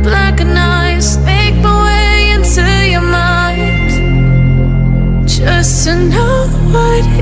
up like a my way into your mind. Just to know what